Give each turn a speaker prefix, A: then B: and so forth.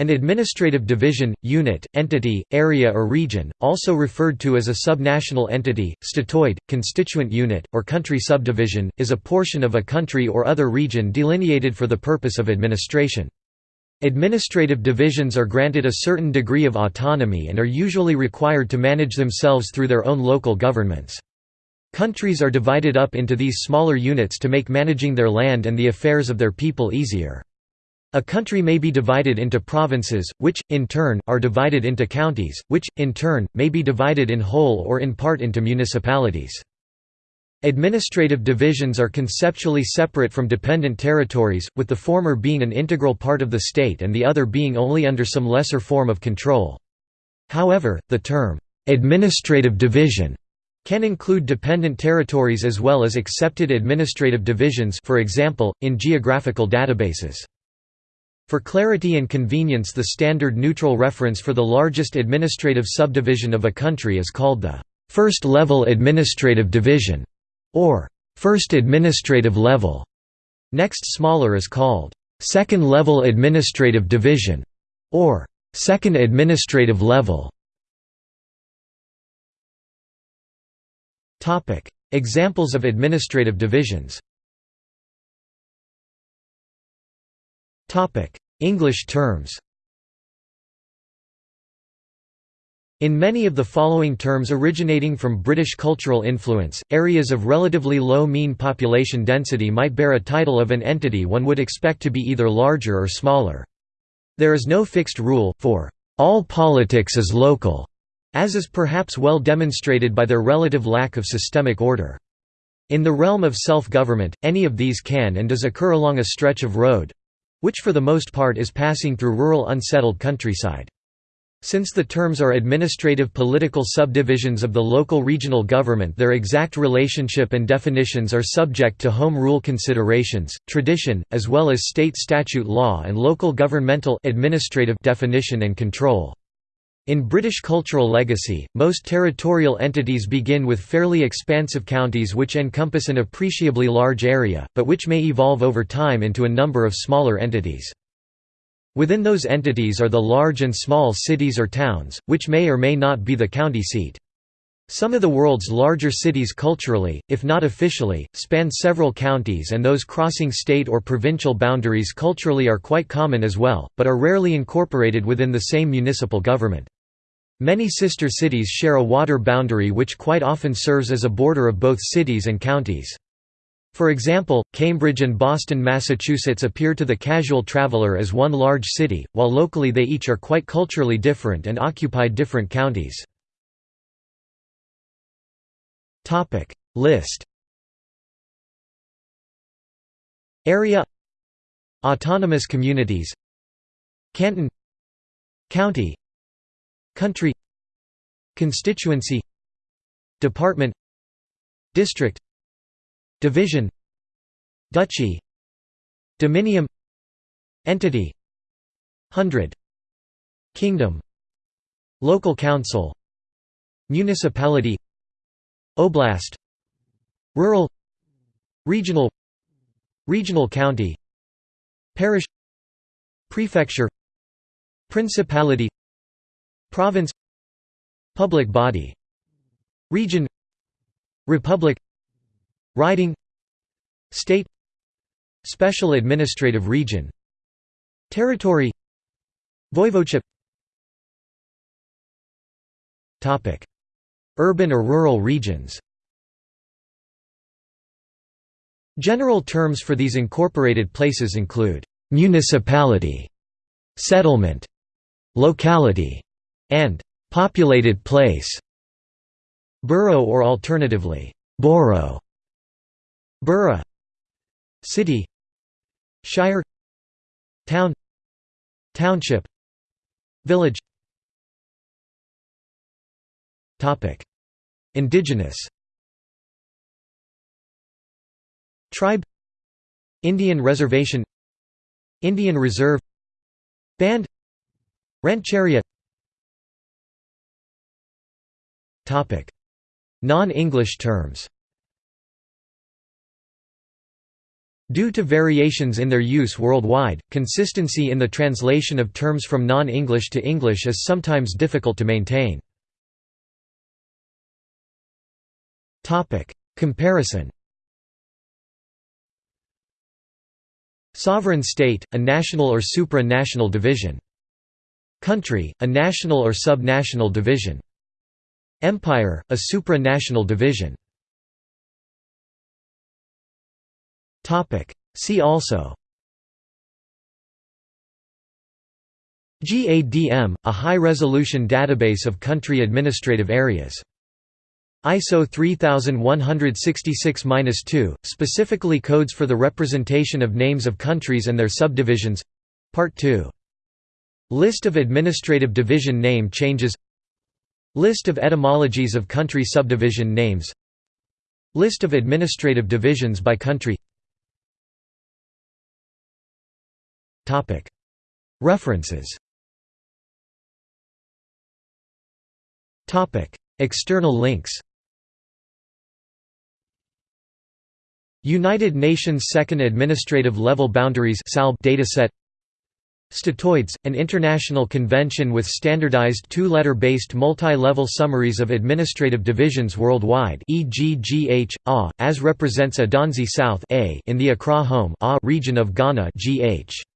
A: An administrative division, unit, entity, area or region, also referred to as a subnational entity, statoid, constituent unit, or country subdivision, is a portion of a country or other region delineated for the purpose of administration. Administrative divisions are granted a certain degree of autonomy and are usually required to manage themselves through their own local governments. Countries are divided up into these smaller units to make managing their land and the affairs of their people easier. A country may be divided into provinces, which, in turn, are divided into counties, which, in turn, may be divided in whole or in part into municipalities. Administrative divisions are conceptually separate from dependent territories, with the former being an integral part of the state and the other being only under some lesser form of control. However, the term, "'administrative division' can include dependent territories as well as accepted administrative divisions for example, in geographical databases. For clarity and convenience the standard neutral reference for the largest administrative subdivision of a country is called the first level administrative division, or first administrative level. Next smaller is called second level administrative division, or second administrative level. Examples of administrative divisions English terms In many of the following terms originating from British cultural influence, areas of relatively low mean population density might bear a title of an entity one would expect to be either larger or smaller. There is no fixed rule, for all politics is local, as is perhaps well demonstrated by their relative lack of systemic order. In the realm of self-government, any of these can and does occur along a stretch of road, which for the most part is passing through rural unsettled countryside. Since the terms are administrative political subdivisions of the local regional government their exact relationship and definitions are subject to home rule considerations, tradition, as well as state statute law and local governmental administrative definition and control. In British cultural legacy, most territorial entities begin with fairly expansive counties which encompass an appreciably large area, but which may evolve over time into a number of smaller entities. Within those entities are the large and small cities or towns, which may or may not be the county seat. Some of the world's larger cities culturally, if not officially, span several counties and those crossing state or provincial boundaries culturally are quite common as well, but are rarely incorporated within the same municipal government. Many sister cities share a water boundary which quite often serves as a border of both cities and counties. For example, Cambridge and Boston, Massachusetts appear to the casual traveler as one large city, while locally they each are quite culturally different and occupy different counties. List. Area. Autonomous communities. Canton. County Country Constituency Department District Division Duchy Dominium Entity Hundred Kingdom Local Council Municipality Oblast Rural Regional Regional County Parish Prefecture Principality Province Public body Region Republic Riding State Special Administrative Region Territory Voivodeship Topic. Urban or rural regions General terms for these incorporated places include «municipality», «settlement», «locality», and «populated place», «borough» or alternatively «borough», «borough», «city», «shire», «town», «township», «village» Topic: Indigenous. Tribe. Indian Reservation. Indian Reserve. Band. Rancheria Non-English terms Due to variations in their use worldwide, consistency in the translation of terms from non-English to English is sometimes difficult to maintain. Comparison Sovereign state, a national or supra-national division. Country, a national or subnational division. Empire, a supra-national division. See also GADM, a high-resolution database of country administrative areas. ISO 3166-2, specifically codes for the representation of names of countries and their subdivisions Part 2. List of administrative division name changes List of etymologies of country subdivision names. List of administrative divisions by country. References. External links. United Nations Second Administrative Level Boundaries dataset Statoids, an international convention with standardized two-letter-based multi-level summaries of administrative divisions worldwide e.g. GH, A, as represents Adanzi South A in the Accra Home A region of Ghana GH.